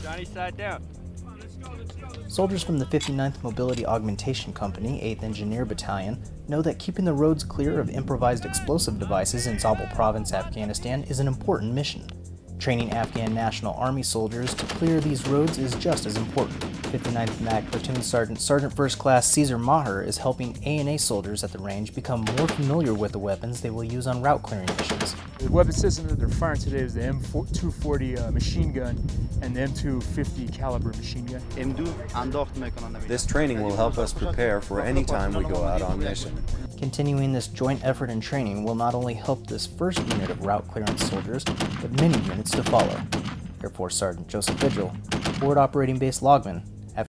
Side down. Soldiers from the 59th Mobility Augmentation Company, 8th Engineer Battalion, know that keeping the roads clear of improvised explosive devices in Zabul Province, Afghanistan is an important mission. Training Afghan National Army soldiers to clear these roads is just as important. 59th MAC Platoon Sergeant Sergeant First Class Caesar Maher is helping ANA soldiers at the range become more familiar with the weapons they will use on route clearing missions. The weapon system that they're firing today is the M240 uh, machine gun and the M250 caliber machine gun. This training will help us prepare for any time we go out on mission. Continuing this joint effort and training will not only help this first unit of route clearance soldiers, but many units to follow. Air Force Sergeant Joseph Vigil, Forward Operating Base Lagman,